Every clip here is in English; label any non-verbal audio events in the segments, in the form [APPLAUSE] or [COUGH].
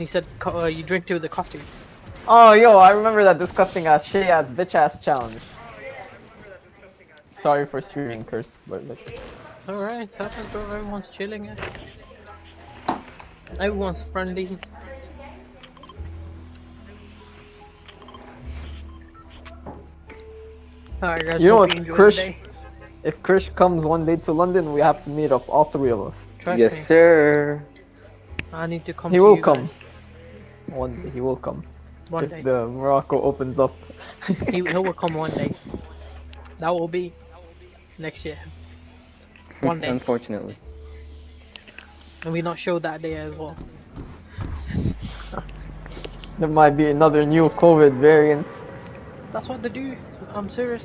he said co- uh, you drink it with the coffee. Oh, yo, I remember that disgusting ass, shit ass, bitch ass challenge. Sorry for streaming curse, but like, Alright, happens bro, everyone's chilling. eh? Everyone's friendly. Alright guys, You know what, enjoyed Krish? if Krish comes one day to London, we have to meet up, all three of us. Trust Yes, me, sir. I need to come He to will you come. guys One day, he will come. One if day. the Morocco opens up. He, he will come one day. [LAUGHS] That will be next year. One day. Unfortunately. And we not show that day as well. there might be another new COVID variant. That's what they do. I'm serious.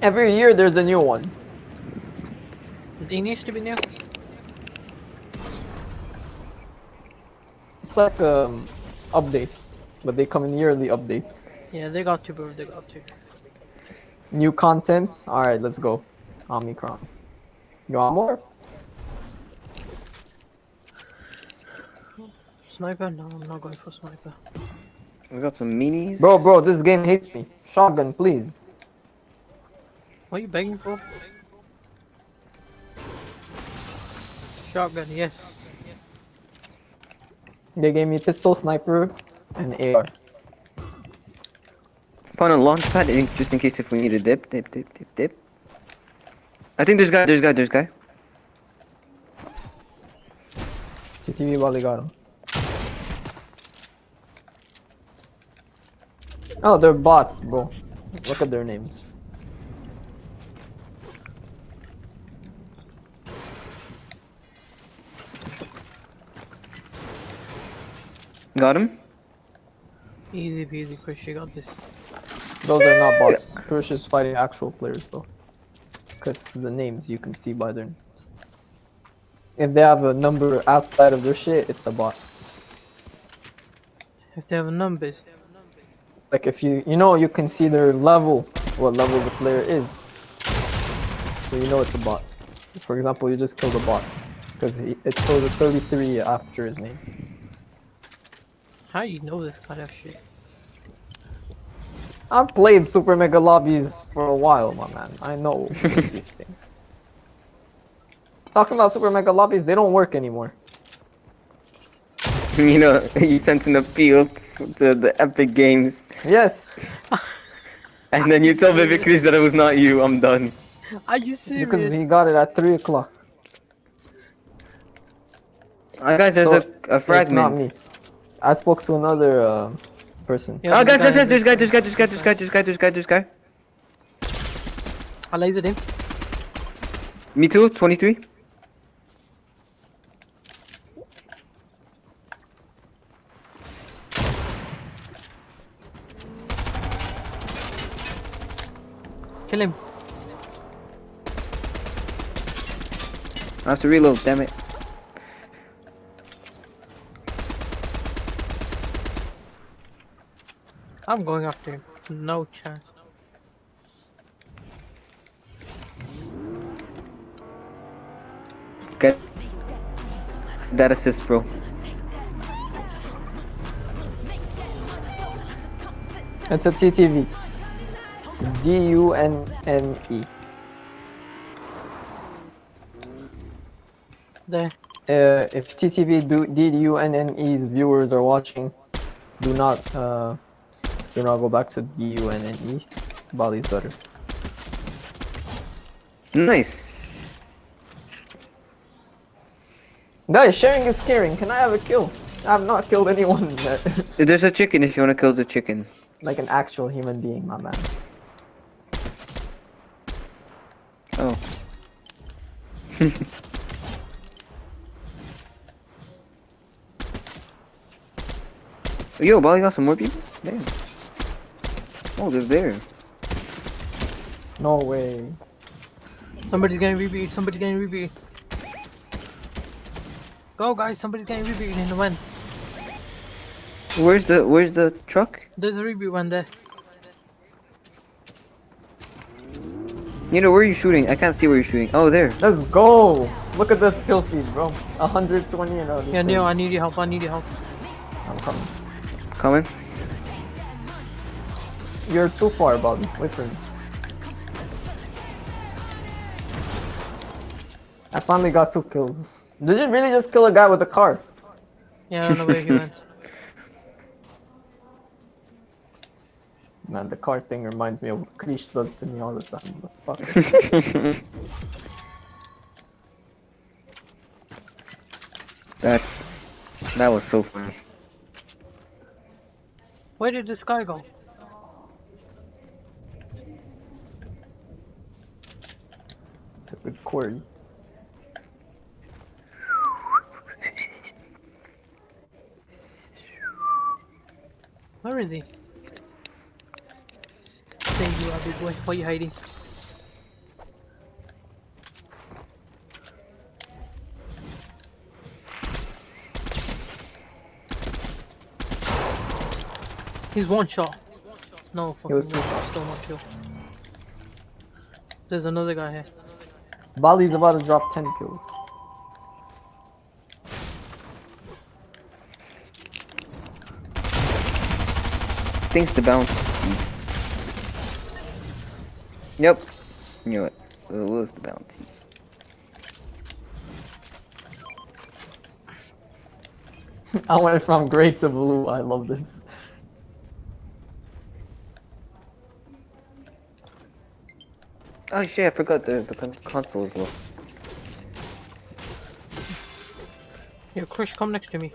Every year there's a new one. It needs to be new. It's like um, updates, but they come in yearly updates. Yeah, they got to, bro. They got to. New content. All right, let's go. Omicron. You want more? Sniper? No, I'm not going for sniper. We got some minis. Bro, bro, this game hates me. Shotgun, please. What are you begging for? Shotgun, yes. They gave me pistol, sniper, and AR. Found a launch pad in, just in case if we need a dip, dip, dip, dip, dip. I think there's guy, there's guy, there's guy. CTV Wally got him. Oh, they're bots, bro. Look at their names. Got him. Easy peasy, Chris. You got this. Those are not bots. Krish is fighting actual players, though. Because the names you can see by their names. If they have a number outside of their shit, it's a bot. If they have numbers. Like if you, you know, you can see their level, what level the player is. So you know it's a bot. For example, you just killed a bot. Because it shows a 33 after his name. How do you know this kind of shit? I've played Super Mega Lobbies for a while, my man. I know [LAUGHS] these things. Talking about Super Mega Lobbies, they don't work anymore. [LAUGHS] you know, you sent an appeal to the Epic Games, Yes, [LAUGHS] and then you tell Vivic Chris that it was not you. I'm done. Are you serious? because he got it at 3 o'clock. Uh, guys, there's So, a, a It's not fragment. Me. I spoke to another uh, person. Yeah, Oh, the guys, guys, guy- guys, there's guy, there's guy, there's guy, there's guy, there's guy, there's guy, there's guy. I lasered him. Me too, 23. Kill him. I have to reload, damn it. I'm going after him. No chance. Get that assist, bro. It's a TTV. D U N N E. There. Uh, if TTV do DUNNE's viewers are watching, do not uh, do not go back to DUNNE. Bali's better. Nice. Guys, sharing is caring. Can I have a kill? I have not killed anyone yet. [LAUGHS] There's a chicken if you wanna kill the chicken. like an actual human being, my man. Oh. [LAUGHS] Yo, Bali got some more people? Damn. Oh, they're there. No way. Somebody's getting rebooted. Somebody's getting rebooted. Go, guys. Somebody's getting rebooted in the wind. Where's the Where's the truck? There's a reboot one there. You know where are you shooting? I can't see where you're shooting. Oh, there. Let's go. Look at this kill feed, bro. 120 and all Yeah, Neo. I need your help. I need your help. I'm coming. Coming. You're too far, Bobby. Wait for me. I finally got two kills. Did you really just kill a guy with a car? Yeah, I don't know where he went. [LAUGHS] Man, the car thing reminds me of what Krish does to me all the time. But fuck. [LAUGHS] That's that was so funny. Where did this guy go? It's a good cord. Where is he? There you are, big boy. Why are you hiding? He's one shot. No, fucking was one two shot. Still one kill. There's another guy here. Bali's about to drop 10 kills. Thanks to bounty. Yep. Knew it. It was the bounty. [LAUGHS] I went from gray to blue. I love this. Oh shit! I forgot the the con- console is low. Here, Krish, come next to me.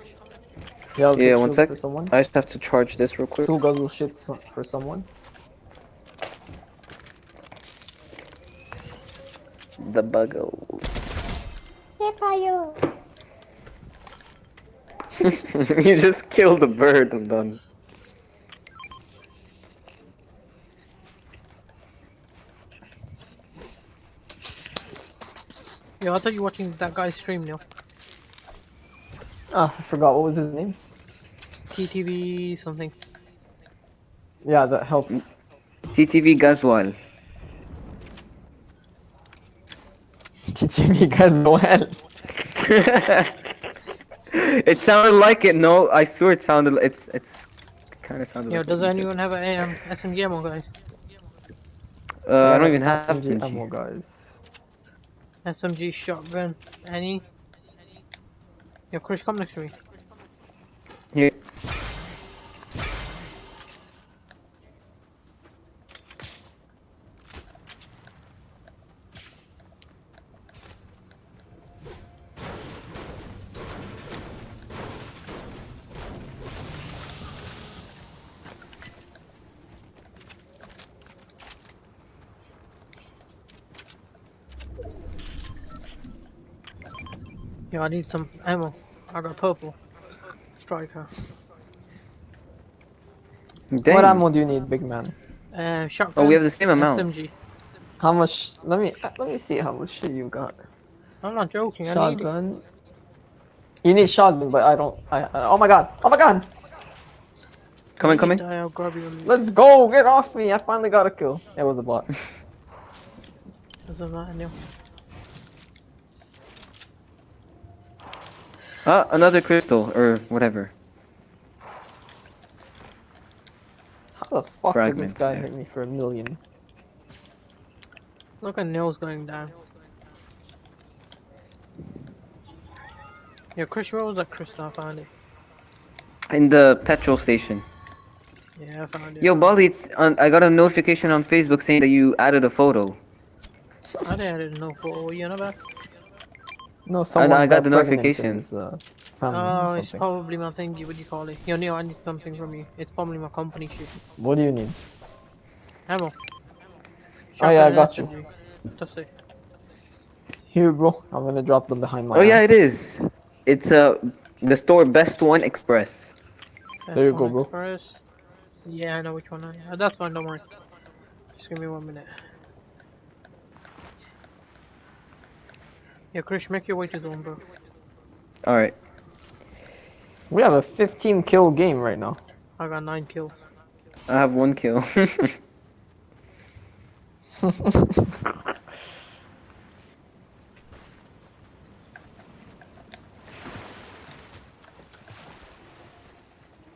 Yeah, I'll Yeah, one sec. For someone. I just have to charge this real quick. Two guzzle shits for someone. The buggles. [LAUGHS] you just killed a bird. I'm done. Yo, I thought you were watching that guy's stream now. Ah, I forgot what was his name. TTV something. Yeah, that helps. TTV Gazwal. Teaching me guys well. it sounded like it. No, I swear it sounded. It's it's kind of sounded. Yo, like does what anyone have an um, SMG ammo, guys? Uh, I don't even have SMG SMG. ammo, guys. SMG, shotgun, any? Yo, Krish, come next to me. Here. Yo, I need some ammo. I got purple. Striker. Dang. What ammo do you need, big man? Uh, shotgun. Oh, we have the same amount. SMG. How much? Let me uh, let me see how much shit you got. I'm not joking. I need. Shotgun. You need shotgun, but I don't. I, I oh my god! Oh my god! Coming, coming. Die, I'll grab you. Let's go! Get off me! I finally got a kill. It was a bot. Doesn't matter Ah, another crystal or whatever. How the fuck did this guy there. hit me for a million? Look at nails going down. Yo, Chris, where was that crystal? I found it. In the petrol station. Yeah, I found it. Yo, Bali, it's on, I got a notification on Facebook saying that you added a photo. I didn't know for what you on about. No, someone I got the notifications. notification. uh, Oh, it's probably my thingy. What do you call it? Yo, Neo, I need something from you. It's probably my company shit. What do you need? Ammo. Oh, yeah, I got you. SMG. That's it. Here, bro. I'm gonna drop them behind my Oh yeah, it is. It's uh the store Best One Express. There you go, bro. Express. Yeah, I know which one. I, that's fine. Don't worry. Just give me one minute. Yeah, Krish, make your way to the room, bro. Alright. We have a 15 kill game right now. I got 9 kills. I have 1 kill. [LAUGHS]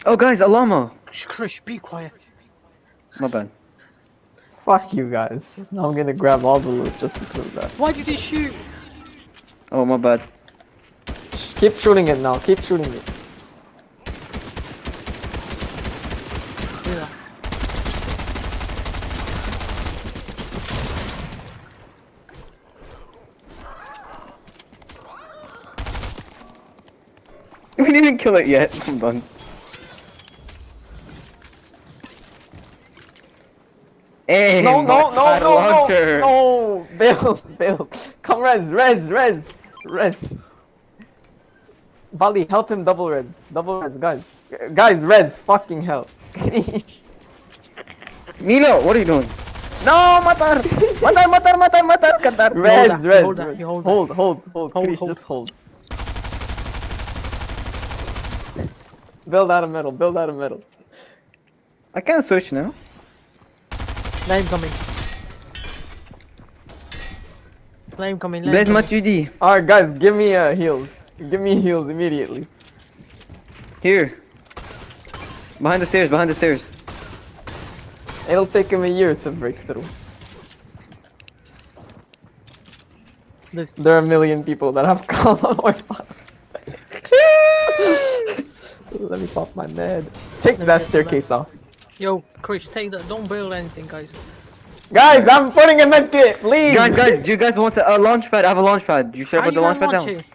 oh guys, a llama! Krish, be quiet. My bad. Fuck you guys. Now I'm gonna grab all the loot just because of that. Why did he shoot? Oh, my bad. Keep shooting it now. Keep shooting it. That. We didn't even kill it yet. Hold on. Hey, No, no, no, no, launcher. no, no, Bill, [LAUGHS] Bill, come res, res, res, res. Bali, help him double res, double res, guys, guys, res, fucking hell. [LAUGHS] Milo, what are you doing? No, matar! Matar, matar, matar, matar, matar! res, that, res, hold that, hold hold, hold, hold, Hold, Krish, hold. just hold. Build out of metal, build out of metal. I can't switch now. Flame coming. Flame coming. Blaise Flame m'a coming. tu dit? Alright, guys, give me uh, heals. Give me heals immediately. Here. Behind the stairs, behind the stairs. It'll take him a year to break through. There's- There are a million people that have [LAUGHS] come on my phone. [LAUGHS] Let me pop my med. Take me that staircase off. Yo, Krish, take that. Don't build anything, guys. Guys, I'm putting a med kit. Leave. Guys, guys, do you guys want a, a launch pad? I have a launch pad. You should put the launch pad down. it?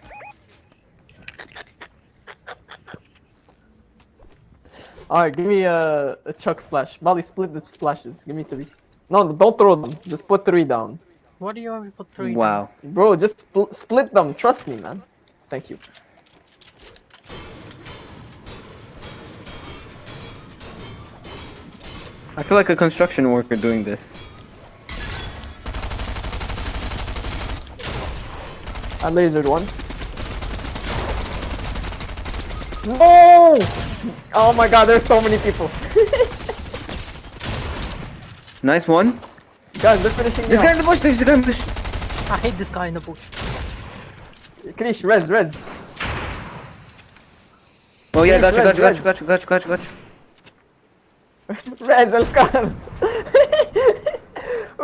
Alright, give me a, a chug splash. Molly, split the splashes. Give me three. No, no, don't throw them. Just put three down. What do you have to put three? down? Wow. Bro, just spl- split them. Trust me, man. Thank you. I feel like a construction worker doing this. I lasered one. No! Oh my god, there's so many people. [LAUGHS] Nice one. Guys, they're finishing me This guy in the bush, there's a guy in the bush. I hate this guy in the bush. Krish, res, res. Oh yeah, Red, got you, got red, you, got you, got you, got you, got you, got you. Res, el.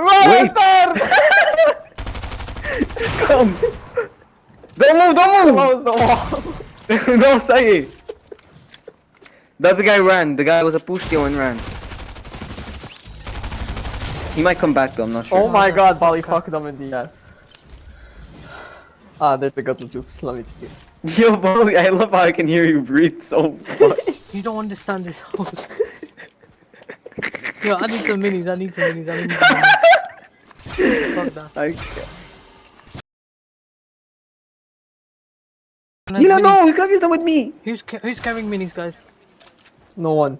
Wait. [LAUGHS] [LAUGHS] Come! Don't move, don't move! move! no, [LAUGHS] say The other guy ran. The guy was a pushio and ran. He might come back though, I'm not sure. Oh my god, Bali, fuck them in the ass. Ah, there's the guts juice. Let me take it. [LAUGHS] Yo, Molly, I love how I can hear you breathe so much. [LAUGHS] You don't understand this whole. Yo, I need some minis. I need some minis. I need some minis. Fuck that. I... You don't minis? know, you could have used them with me. Who's ca- who's carrying minis, guys? No one.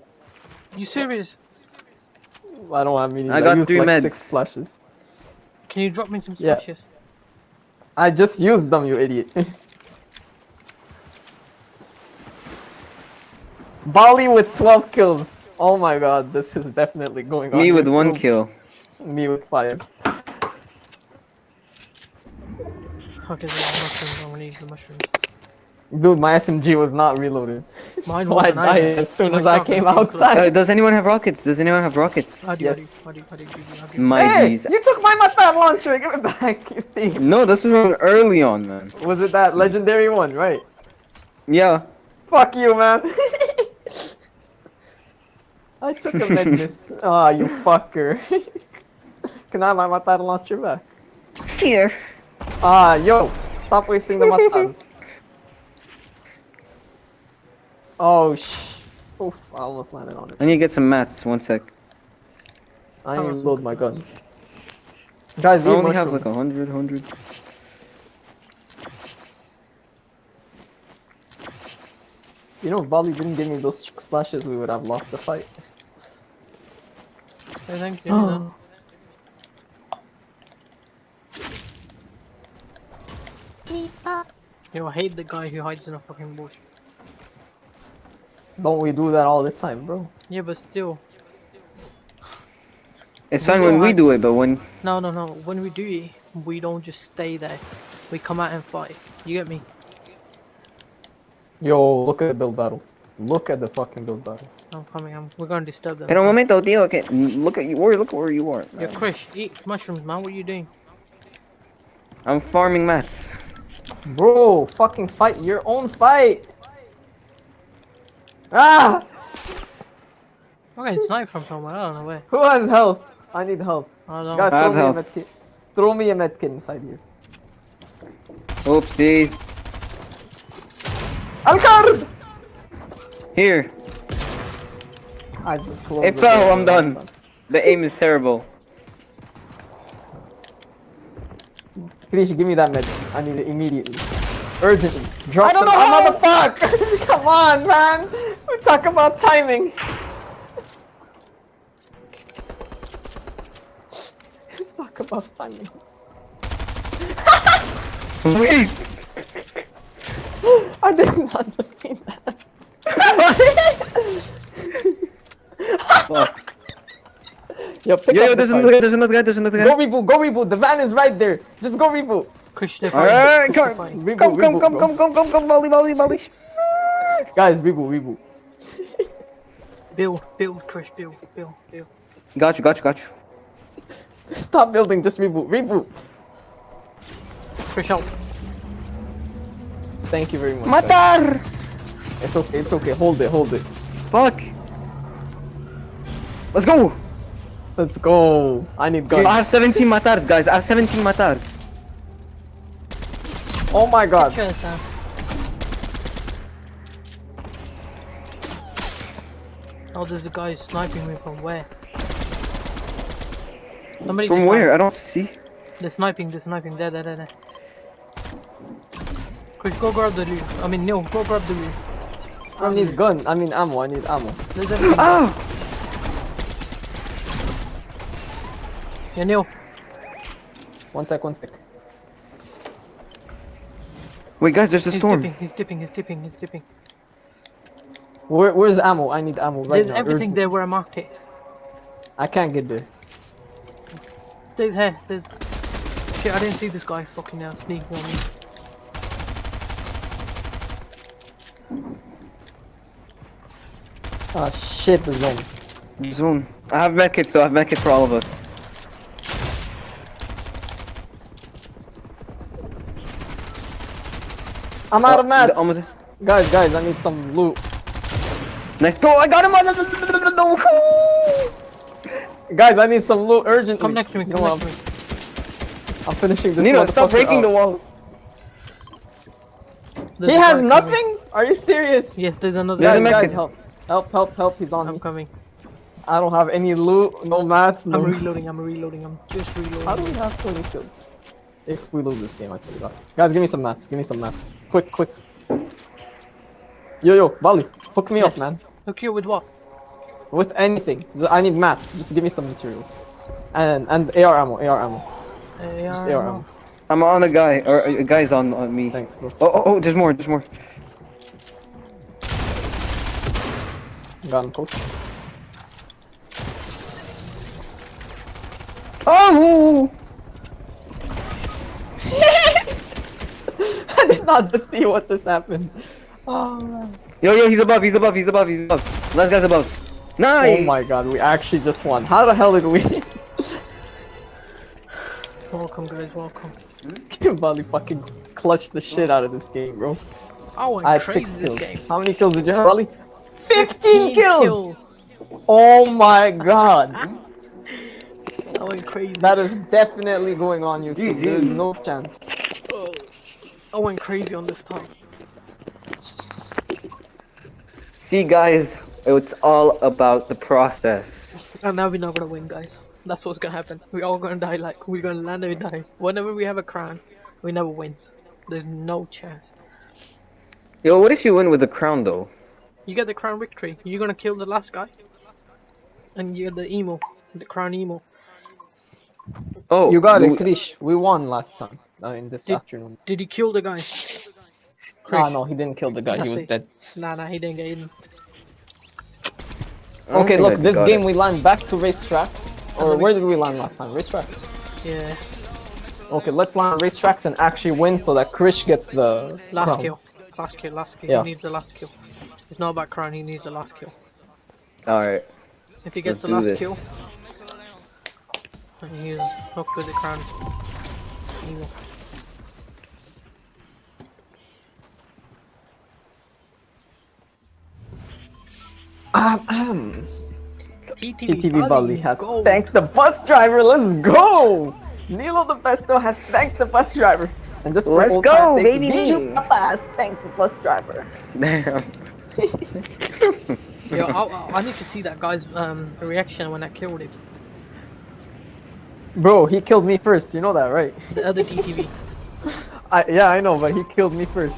You serious? I don't have many. I got used three like meds. six splashes. Can you drop me some Yeah. splashes? I just used them, you idiot. [LAUGHS] Bali with 12 kills. Oh my god, this is definitely going on. Me with YouTube. one kill. Me with five. Okay, so mushrooms. I'm gonna use the mushrooms. Dude, my SMG was not reloaded. Mine [LAUGHS] so I wasn't died either. as soon as I came came close. Uh, outside. does anyone have rockets? Does anyone have rockets? You, Yes. My Hey, G's. you took my Matan launcher. [LAUGHS] Give it back, you thief. No, this was from early on, man. Was it that legendary one, right? Yeah. Fuck you, man. [LAUGHS] I took a madness. Ah, you fucker. Can I have my Matan launcher back? Here. Ah, yo, stop wasting the matans. Oh, sh. Oof, I almost landed on it. I need to get some mats. One sec. I How need to load my guns. Guys, I eat only have like a mushrooms. hundred, hundred. You know, if Bali didn't give me those splashes, we would have lost the fight. Hey, thank you. then. [GASPS] Yo, I hate the guy who hides in a fucking bush. Don't we do that all the time, bro? Yeah, but still. It's We fine when we do it, but when No, no, no. When we do it, we don't just stay there. We come out and fight. You get me? Yo, look at the build battle. Look at the fucking build battle. I'm coming. I'm, we're gonna disturb them. Pero un momento, tío. Que look at you. Where look where you are. Yeah, Chris, eat mushrooms, man. What are you doing? I'm farming mats. Bro, fucking fight your own fight. Ah! I'm getting sniped from somewhere. I don't know where. Who has health? I need help. I don't Guys, know. I throw me a health. medkit. Throw me a medkit inside here. Oopsies. Alcard! Here. I just it fell, I'm done. The aim is terrible. Please give me that med. I need it immediately. Urgently. Drop I don't them. know how! the fuck! [LAUGHS] Come on, man! We talk about timing. [LAUGHS] talk about timing. [LAUGHS] Wait. I did not just mean that. [LAUGHS] Yo, pick Yo, up yo, the there's fight. another guy, there's another guy, there's another Go reboot, go reboot. The van is right there. Just go reboot. Chris, they're Alright, fighting. Chris, they're come, fighting. Reboot, come, come, reboot, come, bro. come, come, come, come, volley, volley, volley. Guys, reboot, reboot. Bill, build, Chris, build, build, build. Got you, got you, got you. Stop building, just reboot, reboot. Chris, help. Thank you very much. guys. Matar! It's okay, it's okay. Hold it, hold it. Fuck. Let's go. Let's go. I need I have 17 matars, guys. I have 17 matars. Oh my god. Oh, there's a guy sniping me from where? Somebody From where? sniped. I don't see. They're sniping, they're sniping. There, there, there, there. Chris, go grab the loot. I mean, no, go grab the loot. I need gun. I mean ammo. I need ammo. There's everything. Ah! Yeah, Neil. One sec, one sec. Wait, guys, there's a He's storm. dipping, he's dipping, he's dipping, he's dipping. Where, where's the ammo? I need ammo right There's now. everything urgent. there where I marked it. I can't get there. There's here, there's... Shit, I didn't see this guy fucking now sneaking on me. Ah shit, the zone. Zone. I have medkits though. I have medkits for all of us. I'm out of Oh, mats. the- almost- Guys, guys, I need some loot. Nice go! I got him! No. Guys, I need some loot urgently. Come next to me, come know, next to me. I'm, I'm finishing this. Nino, stop motherfucker breaking the walls. There's He has guy coming. nothing? Are you serious? Yes, there's another Guys, guys, help. Help, help, help. He's on I'm me. coming. I don't have any loot, no mats, no... I'm reloading, I'm reloading, I'm just reloading. How do we have 20 kills? If we lose this game, I swear to God. Guys, give me some mats. Give me some mats. Quick, quick. Yo, yo, Bali, hook me up, man. Hook you with what? With anything. I need mats. Just give me some materials. And and AR ammo, AR ammo. Uh, Just AR no. ammo. I'm on a guy, or a guy's on, on me. Thanks, bro. Oh, oh, oh, there's more, there's more. Got him, coach. Oh! [LAUGHS] I did not just see what just happened. Oh. Yo, yo, he's above, he's above, he's above, he's above. Last guy's above. Nice! Oh my god, we actually just won. How the hell did we? Welcome, guys, welcome. [LAUGHS] Bali fucking clutched the shit out of this game, bro. Oh, I I'm had crazy six this kills. game. How many kills did you have, Bali? 15 kills! kills! Oh my god. [LAUGHS] I went crazy. That is definitely going on YouTube. GG. There's no chance. I went crazy on this time. See, guys, it's all about the process. And now we're not gonna win, guys. That's what's gonna happen. We're all gonna die like we're gonna land and we die. Whenever we have a crown, we never win. There's no chance. Yo, what if you win with the crown, though? You get the crown victory. You're gonna kill the last guy. And you get the emo. The crown emo. Oh, You got it, Krish. We won last time. Uh, in this Did- afternoon. Did he kill the guy? Ah, Krish. no, he didn't kill the guy. He was dead. Nah, nah, he didn't get in. Okay, look, this game it. we land back to racetracks. Or where did we land last time? Racetracks. Yeah. Okay, let's land racetracks and actually win so that Krish gets the Last crown. kill. Last kill, last kill. Yeah. He needs the last kill. It's not about crown, he needs the last kill. Alright. If he gets Let's the last this. kill, and he's hooked with the crown. Evil. Ahem. TTV, TTV Bali has go. thanked the bus driver. Let's go! Nilo the Besto has thanked the bus driver. And just Let's go, time's sake, baby! Bijou Papa has thanked the bus driver. Damn. [LAUGHS] Yo, I, I- I need to see that guy's um, reaction when I killed him. Bro, he killed me first. You know that, right? The other TTV. [LAUGHS] I, yeah, I know, but he killed me first.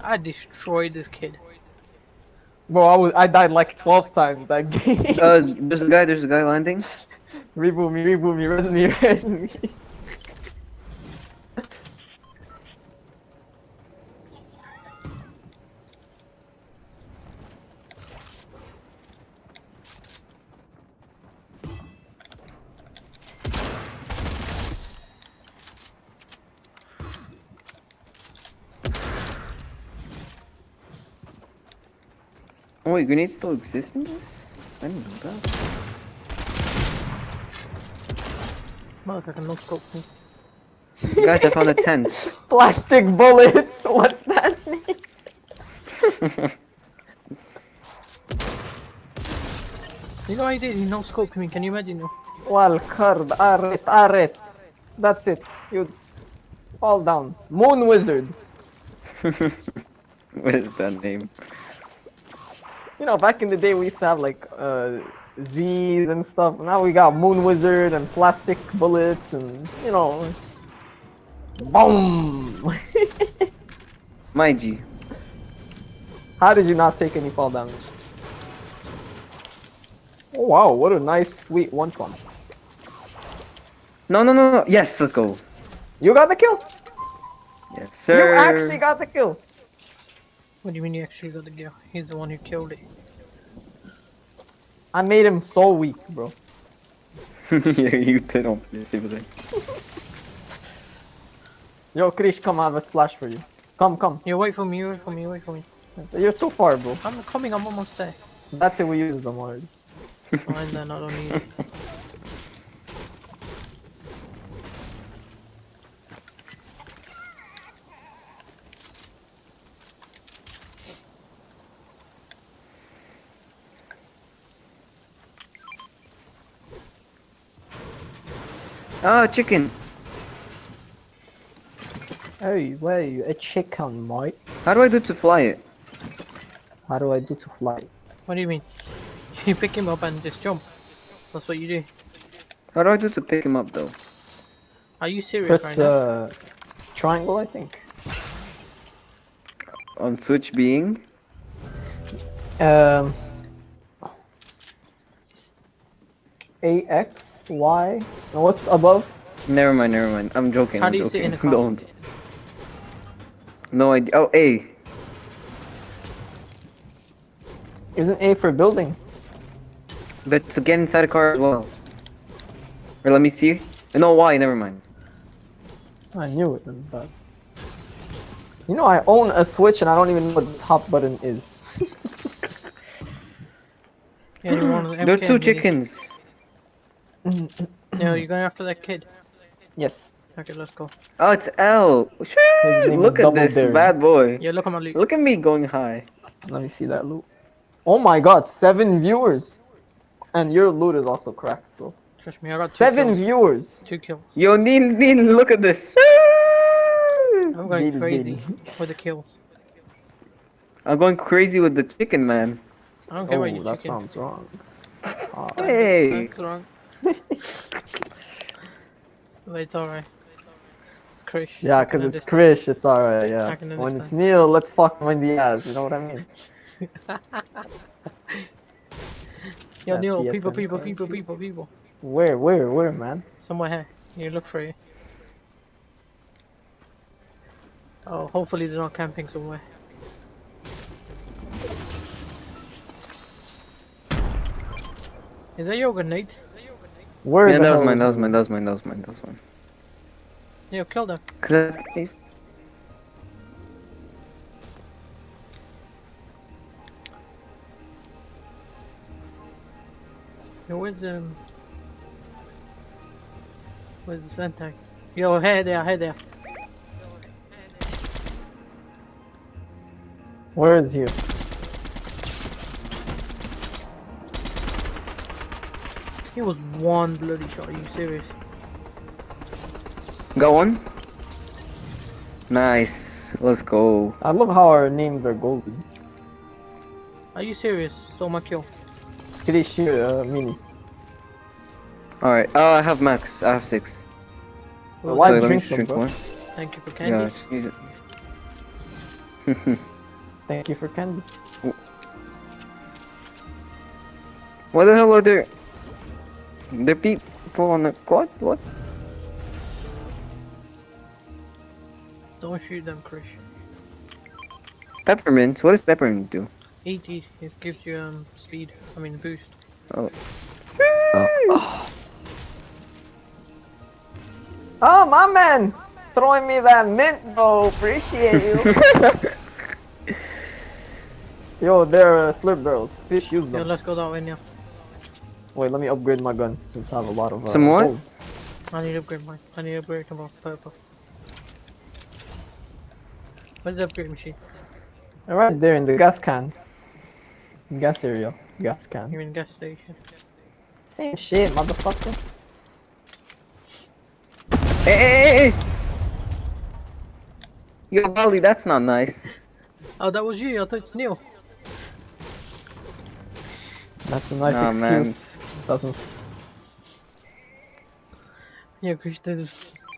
I destroyed this kid. Bro, I was I died like 12 times that [LAUGHS] game. Uh, there's a guy, there's a guy landing. reboot me, reboot me, res me, me. Oh wait, grenades still exist in this? I didn't know that. Motherfucker, no scope me. Guys, I found a tent. [LAUGHS] Plastic bullets. [LAUGHS] What's that mean? [LAUGHS] You know I did, he no scoped me, can you imagine? yo? Wal card aret aret. That's it. You fall down. Moon wizard. what is that name? You know, back in the day we used to have like uh Z's and stuff. Now we got moon wizard and plastic bullets and you know. Boom. [LAUGHS] My G. How did you not take any fall damage? Oh wow, what a nice sweet one pump. No, no, no, no. Yes, let's go. You got the kill. Yes, sir. You actually got the kill. What do you mean you actually got the gear? He's the one who killed it. I made him so weak, bro. [LAUGHS] yeah, you did on purpose, but like- [LAUGHS] Yo, Krish, come, I have a splash for you. Come, come. You wait for me, you wait for me, you wait for me. You're too far, bro. I'm coming, I'm almost there. That's it, we use them already. Fine then, I don't need it. [LAUGHS] Ah, chicken. Hey, wait, a chicken, mate. How do I do to fly it? How do I do to fly? it? What do you mean? [LAUGHS] You pick him up and just jump. That's what you do. How do I do to pick him up though? Are you serious Press right now? uh, triangle, I think. On Switch being? Um, A X Y. And what's above? Never mind, never mind. I'm joking. How I'm do you joking. sit in the car? [LAUGHS] Don't. No idea. Oh, A. Isn't A for building? But to get inside the car as well. Or let me see. No, Y. Never mind. I knew it, but you know, I own a Switch and I don't even know what the top button is. [LAUGHS] Yeah, you want an There are two and you- chickens. No, you're going after that kid. Yes. Okay, let's go. Oh, it's L. His Shoo! name Look at this Dare. bad boy. Yeah, look at my loot. Look at me going high. Let me see that loot. Oh my god, seven viewers. And your loot is also cracked, bro. Trust me, I got two Seven kills. viewers. Two kills. Yo, Neil, Neil, look at this. I'm going Deal, crazy deal. for the kills. I'm going crazy with the chicken, man. I don't care Oh, about you that chicken. sounds wrong. Ah, Hey. That's wrong. It's alright. It's Krish. yeah, because it's. Krish, it's alright, yeah. When it's. Neil, let's fuck him in the ass, you know what I mean? [LAUGHS] Yo, Neil, people, PSN people, currency. people, people, people. Where, where, where, man? Somewhere here. You look for it. Oh, hopefully they're not camping somewhere. Is that your grenade? Where yeah, that was mine, that was mine, that was mine, that was mine, that was mine. You killed him. Cause that is... Where is was, um... Was the Sentai. Yo, hey there, hey there. Where is you? He was one bloody shot. Are you serious? Got one? Nice. Let's go. I love how our names are golden. Are you serious? Stole my kill. Kirishi, uh, Mini. Alright. Oh, I have max. I have six. Well, Why so let me drink them, drink bro? one. Thank you for candy. just use it. Thank you for candy. what the hell are there? There people on the quad? What? Don't shoot them, Krish. Peppermint? What does peppermint do? Eat, eat. It gives you um speed. I mean boost. Oh, Oh my man! Throwing me that mint, though. Appreciate you. [LAUGHS] Yo, they're uh, slurp barrels. Fish use Yo, them. let's go that way now. Wait, let me upgrade my gun since I have a lot of. Uh, Some more? gold. I need to upgrade mine. I need to upgrade them all purple. Where's the upgrade machine? They're right there in the gas can. Gas area. Gas can. You mean gas station? Same shit, motherfucker. Hey, hey, hey, hey! Yo, Bali, that's not nice. Oh, that was you. I thought it's Neil. That's a nice Nah, man. Excuse. Doesn't. Yeah, Krish, there's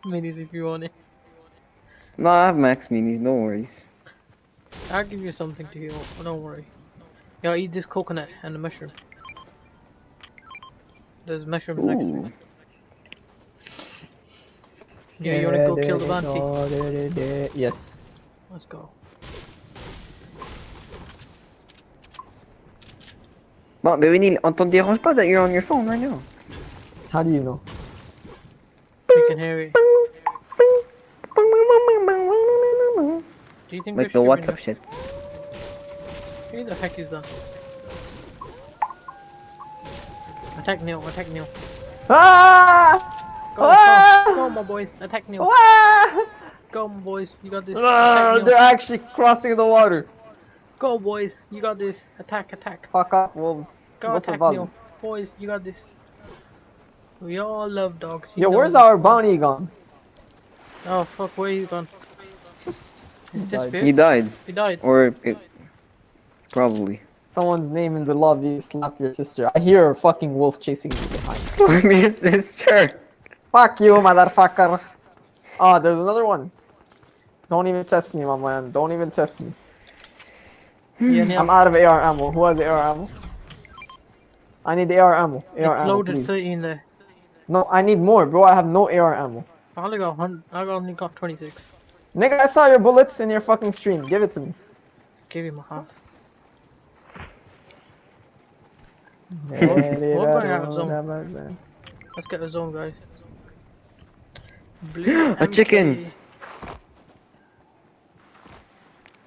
minis if you want it. No, I have max minis, no worries. I'll give you something to heal. Don't worry. Yo, eat this coconut and the mushroom. There's mushrooms next to it. Ooh. Yeah, you wanna go kill the bounty? Yes. Let's go. Bon, mais Winnie, on t'en dérange pas that you're on your phone right now. How do you know? You can hear it. Do you think Like the should be WhatsApp no- shit. Who the heck is that? Attack Neil, attack Neil. Ah! Go, Ah! go, go, my boys. Attack Neil. Ah! Go, my boys. You got this. Ah, they're actually crossing the water. Go, boys. You got this. Attack, attack. Fuck up, wolves. Go, for attack Val. Neil. Boys, you got this. We all love dogs. you Yo, where's that. our bounty gone? Oh, fuck, where you gone? He's died. He died. He died. Or it... Probably. Someone's name in the lobby, slap your sister. I hear a fucking wolf chasing me behind. [LAUGHS] Slime your sister. Fuck you, motherfucker. Oh, there's another one. Don't even test me, my man. Don't even test me. Hmm. Yeah, I'm out of AR ammo. Who has AR ammo? I need AR ammo. AR It's ammo, loaded please. 30 in there. No, I need more, bro. I have no AR ammo. I only got 100. I only got 26. Nigga, I saw your bullets in your fucking stream. Give it to me. Give him a half. [LAUGHS] What going out of zone? Let's get a zone, guys. [GASPS] Blue A chicken. MK.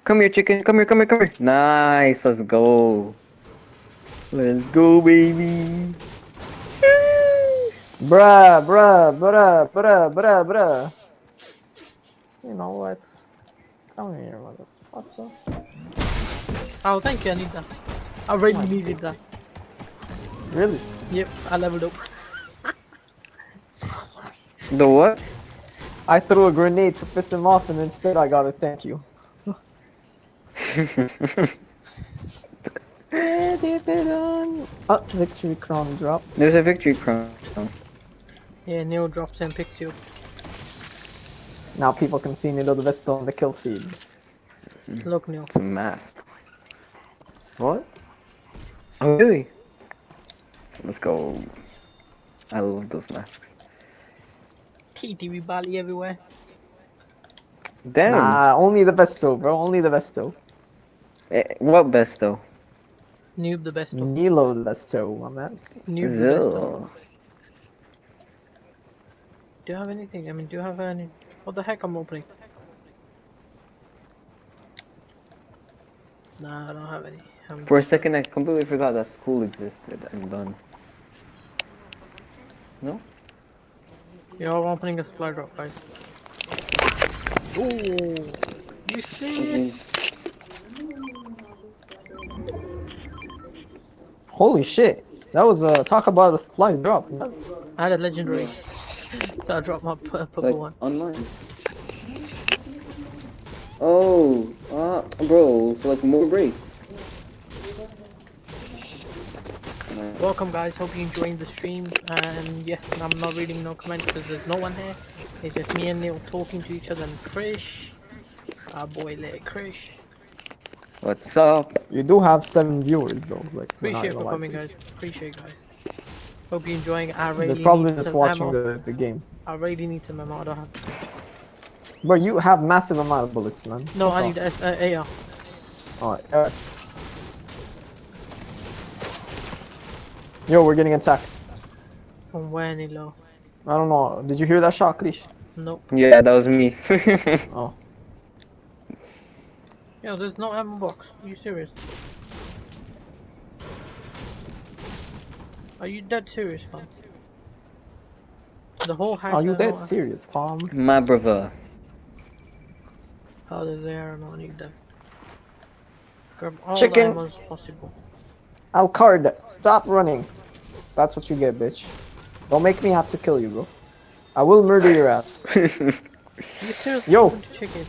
Come here, chicken. Come here, come here, come here. Nice. Let's go. Let's go, baby. Bruh, bruh, bruh, bruh, bruh, bruh. You know what? Come here, motherfucker. Oh, thank you. I need that. I really oh needed that. Really? Yep, I leveled up. The what? I threw a grenade to piss him off and instead I got a thank you. [LAUGHS] Oh, victory crown drop. There's a victory crown. Yeah, Neil drops and picks you. Now people can see Nido the Vestal on the kill feed. Look, Neil. Some masks. What? Oh, really? Let's go. I love those masks. TTV Bali everywhere. Damn. Nah, only the Vesto, bro. Only the Vesto. Eh, what best though? Noob the best. of. Nilo the Vesto, my man. Noob the best. Do you have anything? I mean, do you have any? What the heck I'm opening? Nah, I don't have any. I'm For a second, I completely forgot that school existed. I'm done. No? Yo, I'm opening a supply drop, guys. Ooh, you serious? Holy shit. That was a talk about a supply drop. I had a legendary, so I dropped my purple Like one. online. Oh, uh, bro, so like more break. Welcome, guys. Hope you're enjoying the stream. And yes, I'm not reading no comments because there's no one here. It's just me and Neil talking to each other and Krish, our boy little Krish. What's up? You do have seven viewers though. Like we're Appreciate for coming, you. guys. Appreciate, guys. Hope you're enjoying. I really They're probably need just some watching ammo. the, the game. I really need some ammo. I don't have. Bro, you have massive amount of bullets, man. No, Fuck I need S- uh, AR. Alright, alright. Yo, we're getting attacked. From where, Nilo? I don't know. Did you hear that shot, Krish? Nope. Yeah, that was me. [LAUGHS] Oh. Yo, there's no ammo box. Are you serious? Are you dead serious, fam? The whole house. Are you has dead serious, fam? My brother. How does there no need them? Grab all Chicken. the ammo as possible. Alcard, stop running. That's what you get, bitch. Don't make me have to kill you, bro. I will murder your ass. [LAUGHS] You? Yo. To Chicken.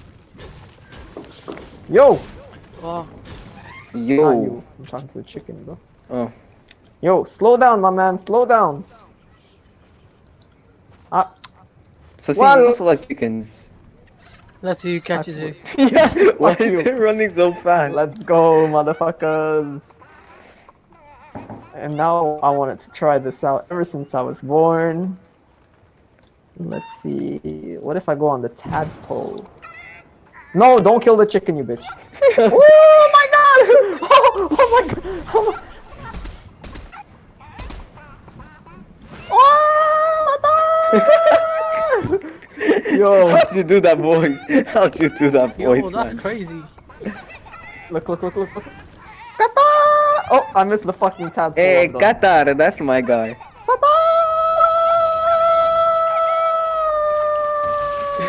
Yo! Oh, Not Yo. you. I'm talking to the chicken, bro. Oh. Yo, slow down, my man. Slow down. Ah, So see, Well- you also like chickens. let's see who catches That's you. [LAUGHS] yeah. [LAUGHS] Why is you. it running so fast? let's go, motherfuckers. And now I wanted to try this out ever since I was born. Let's see. What if I go on the tadpole? No, don't kill the chicken, you bitch. [LAUGHS] oh my god! [LAUGHS] Oh, oh my god! Oh, my... oh my god! Yo, [LAUGHS] How'd you do that voice? How'd you do that voice, Yo, voice, that's man? crazy. look, look, look, look, look. Kata! Oh, I missed the fucking tadpole. Hey, Qatar, that's my guy.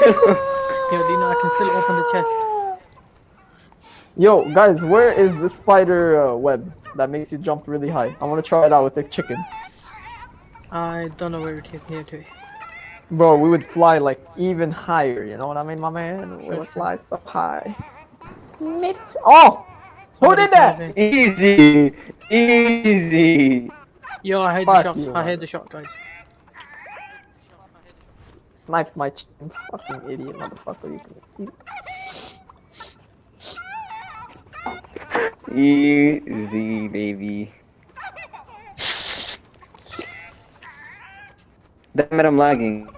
Sata! Yo, Dina, I can still open the chest. Yo, guys, where is the spider uh, web that makes you jump really high? I want to try it out with the chicken. I don't know where it is near to. Bro, we would fly like even higher, you know what I mean, my man? We would fly so high. Mit. Oh! Who did that? Easy, easy. Yo, I hate Fuck the shot. you, I man. hate the shot, guys. Sniped my chicken. [LAUGHS] Fucking idiot, motherfucker. You can eat. Easy, baby. Damn it, I'm lagging.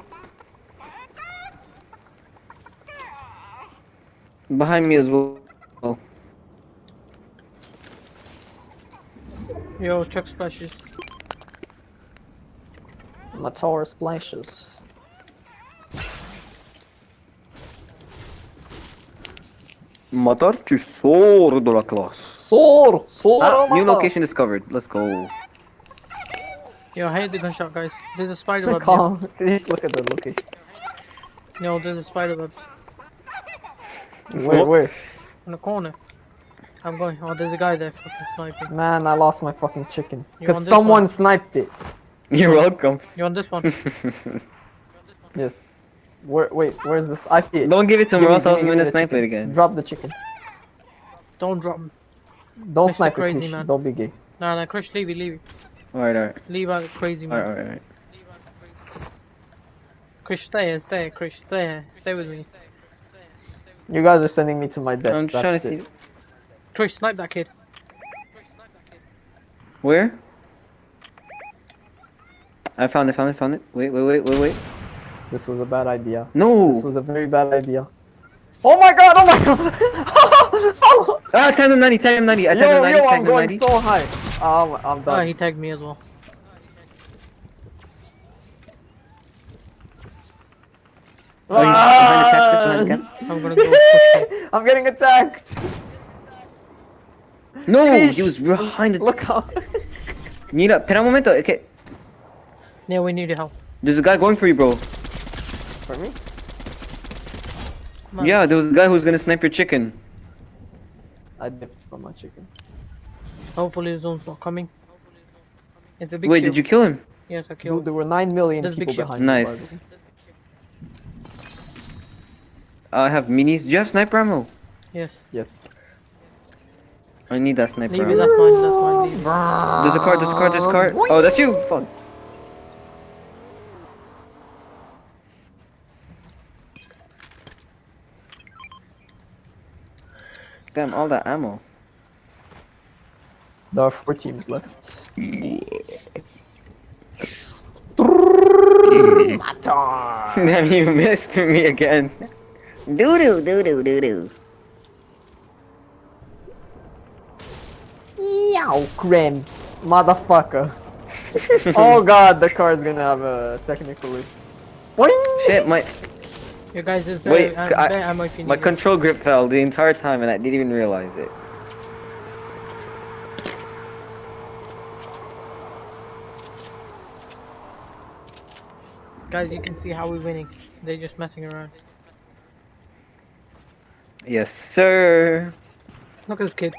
[LAUGHS] Behind me as well. Yo, chug splashes. My splashes. Matar, tu sors de la classe. Soar! Soar! Ah, new location discovered. Let's go. Yo, I hate the gunshot, guys. There's a spider [LAUGHS] web. Yo. Calm. [LAUGHS] Just look at the location. No, there's a spider web Where, where? in the corner. I'm going. Oh, there's a guy there fucking sniping. Man, I lost my fucking chicken. Because someone one? sniped it. [LAUGHS] You're welcome. You on this one? [LAUGHS] Yes. Where, wait, where's this? I see it. Don't give it to him or me- else I was give me- gonna give me the snipe it again. Drop the chicken. Don't drop. Don't Mr. snipe it, Crazy please. Man. Don't be gay. Nah, nah, Krish, leave it, leave it. Alright, alright. Leave out crazy man. Alright, alright, alright. Krish, stay here, stay here, Krish, stay here. Stay with me. You guys are sending me to my death. I'm just trying to That's see. it. Krish, snipe that kid. Where? I found it, found it, found it. Wait, wait, wait, wait, wait. This was a bad idea. No! This was a very bad idea. Oh my god! Oh my god! [LAUGHS] oh, Ah, tag him 90, tag him 90. I tagged yo, him 90, yo, yo, I'm going 90. so high. Um, I'm Ah, done. he tagged me as well. Oh, he's behind the cactus, behind the cactus. I'm gonna go push him. [LAUGHS] I'm getting attacked. No, Fish. he was behind the. Look how. Mira, espera un momento. Okay, Yeah, we need your help. there's a guy going for you, bro. For me? Yeah, there was a guy who's gonna snipe your chicken. I dipped from my chicken. Hopefully the zone's not coming. It's a big Wait, shield. did you kill him? Yes, I Dude, killed. there were nine million There's people behind me, by Nice. Way. I have minis. Do you have sniper ammo? Yes. Yes. I need that sniper Leave it, ammo. that's mine, that's mine, leave it. There's a card, there's a card, there's a card. Oh, that's you! Fuck. Damn, all that ammo. There are four teams left. [LAUGHS] Damn, you missed me again. Doo doo doo doo doo doo. Yow, Grim. Motherfucker. [LAUGHS] oh god, the card's gonna have a technical issue. Boing! Shit, my You guys, there's Wait, very, I- very ammo if my control grip fell the entire time and I didn't even realize it. Guys, you can see how we're winning. They're just messing around. Yes, sir. Look at this kid.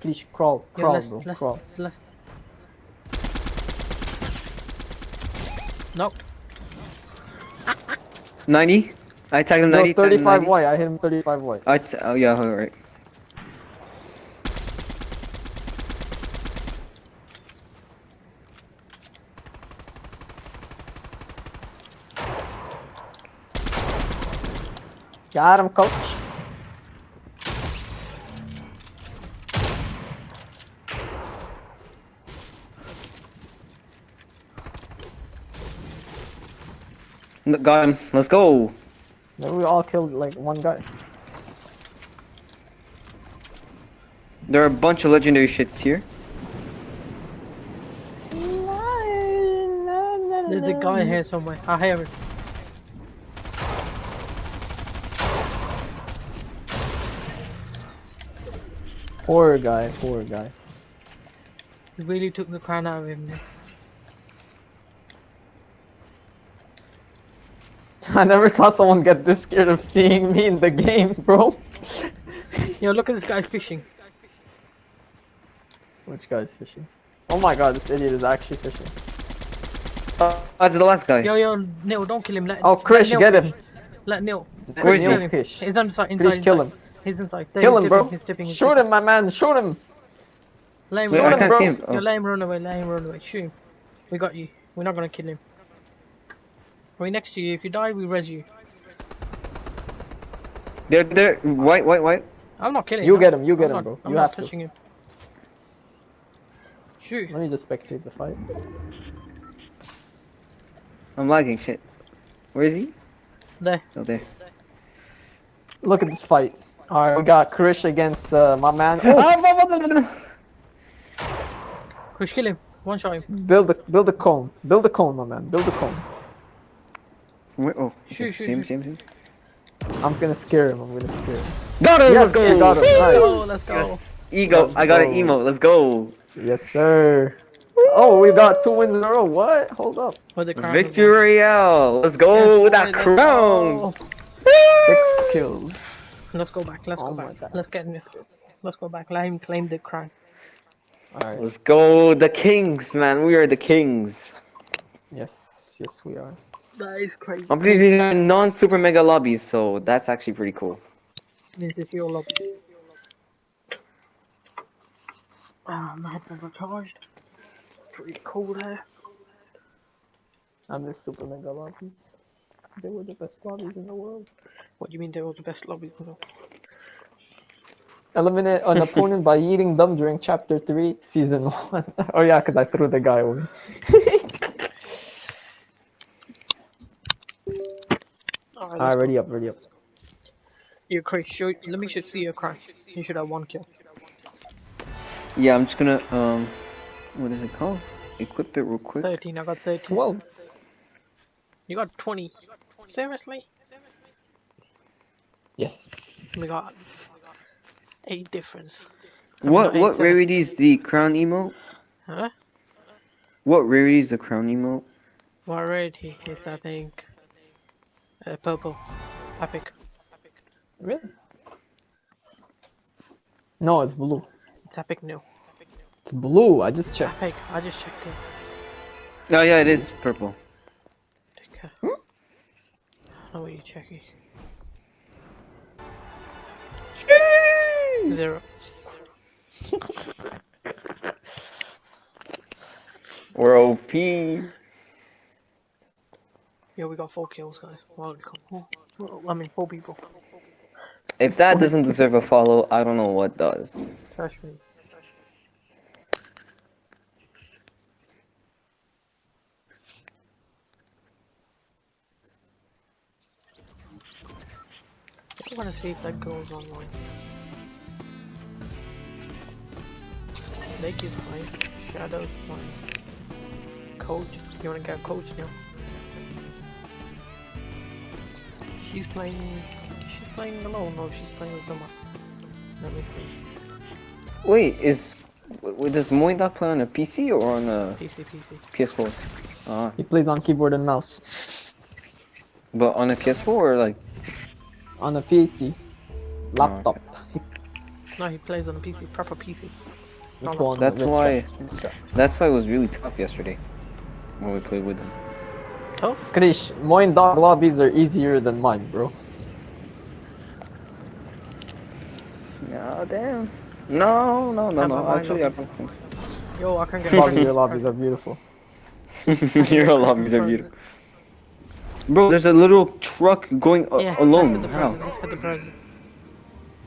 Please crawl, crawl, let's, bro, let's, crawl. let's... Knocked. 90? I tagged him No, 90. tagged 35 90. white. I hit him 35 white. I t- oh yeah, alright. Got him, coach. Got him. Let's go. Then we all killed like one guy. There are a bunch of legendary shits here. There's a guy here somewhere. Ah, I hear him. Poor guy, poor guy. He really took the crown out of him. man. [LAUGHS] I never saw someone get this scared of seeing me in the game, bro. [LAUGHS] Yo, look at this guy fishing. Which guy's fishing? Oh my god, this idiot is actually fishing. Oh, that's the last guy. Yo, yo, Neil, don't kill him. Let, Oh, let Chris, Neil get him. Let Neil. Where is Neil he? kill him. Fish. He's inside, inside. Chris, kill inside. him. He's inside. There, Kill he's him, bro. He's dipping. He's Shoot dipping. him, my man. Shoot him. Let him Wait, run I him, can't bro. see him. Yo, Oh. let him run away. Let him run away. Shoot him. We got you. We're not gonna kill him. We're next to you. If you die, we res you. They're, they're, white, white, white. I'm not killing You him. get him, you I'm get not- him, bro. I'm You not have to. touching him. Shoot. Let me just spectate the fight. I'm lagging, shit. Where is he? There. Oh, there. Look at this fight. Alright, we got Krish against uh, my man. [LAUGHS] Oh, Push, kill him. One shot him. build a build a cone. Build a cone, my man. Build a cone. Where, oh, Shoot, okay, shoot, same, shoot. same, same. I'm gonna scare him. I'm gonna scare him. Got him! Yes, let's go! you got him. Let's Nice. go. Let's go. Yes. Ego, I got an emo, let's go! Yes, sir. Oh, we got two wins in a row. What? Hold up. With the crown. Victory Royale! Let's go with that Let's crown! go. Six kills. Let's go back. Let's Oh go back. God. Let's get him. Let's go back. Let him claim the crown. Alright. Let's go, the kings, man. We are the kings. Yes, yes, we are. That is crazy. I'm pleased these are non-super mega lobbies, so that's actually pretty cool. This is your lobby. Ah, my headphones are charged. Pretty cool there. I miss super mega lobbies. They were the best lobbies in the world. What do you mean they were the best lobbies? in the world? Eliminate an opponent by eating them during chapter 3, season 1. [LAUGHS] oh yeah, because I threw the guy away. [LAUGHS] Alright, Alright, let's ready up, ready up. go. You're crazy. Show, let me should see your crown. You should have one kill. Yeah, I'm just gonna, um, what is it called? Equip it real quick. 13, I got 13. 12. You got 20. Seriously? Yes. We got 8 difference. What what rarity is the crown emote? Huh? What rarity is the crown emote? What rarity is I think? Uh, purple. Epic. Really? No, it's blue. It's epic new. It's blue. I just checked. Epic. I just checked it. Oh yeah, it is purple. Okay. Oh, know what you're checking. Zero. We're OP. Yeah, we got 4 kills, guys. Well. I mean, 4 people. If that doesn't deserve a follow, I don't know what does. Trash me. I want to see if that goes online. Naked's fine. Shadow's fine. Coach. You want to get a coach now? She's playing. She's playing alone. No, she's playing with someone. Let me see. Wait, is w- does Moindoc play on a PC or on a PC, PC. PS4? Uh, He plays on keyboard and mouse. but on a PS4 or like On a PC. Laptop. [LAUGHS] No, he plays on a PC, proper PC. Let's No, go on That's why- strikes, that's why it was really tough yesterday when we played with him. Tough? Krish, mine dog lobbies are easier than mine, bro. No, damn. No, no, no, no. Actually, I of- don't think. Yo, I can't get Bobby, friends. [LAUGHS] your lobbies are beautiful. Your lobbies are beautiful. Bro, there's a little truck going a- Yeah, alone. Let's get the How? present. Let's get the present.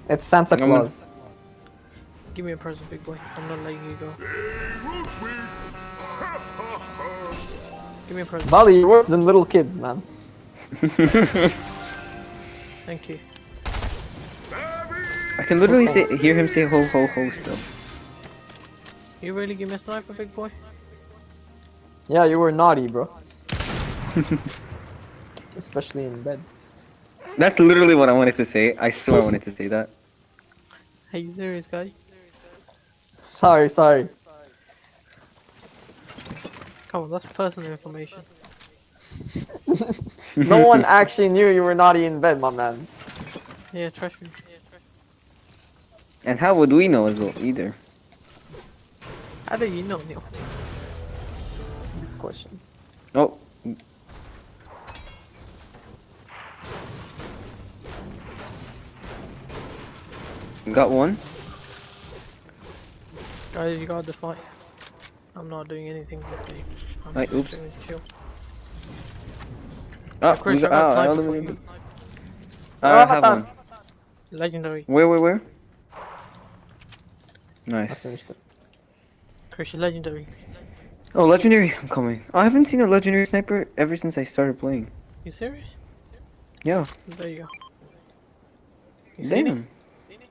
It's Santa I'm gonna- Claus. Give me a present, big boy. I'm not letting you go. Give me a present. Bali, you're worse than little kids, man. [LAUGHS] Thank you. I can literally say, hear him say ho ho ho still. You really give me a sniper, big boy? Yeah, you were naughty, bro. [LAUGHS] Especially in bed. That's literally what I wanted to say. I swear I wanted to say that. Are you serious, guy? Sorry, sorry. Come on, that's personal information. [LAUGHS] No one actually knew you were naughty in bed, my man. Yeah, trust me. And how would we know as well either? How do you know, Neil? Good question. Oh, got one. Guys, you got the fight. I'm not doing anything this game. I'm Aye, just oops. doing chill. Ah, Chris, we I got, got ah, I only for remember- you. I have one. Legendary. Where, where, where? I Nice. finished it. Chris, you're legendary. Oh, legendary! I'm coming. I haven't seen a legendary sniper ever since I started playing. You serious? Yeah. There you go. You seen it? Damn.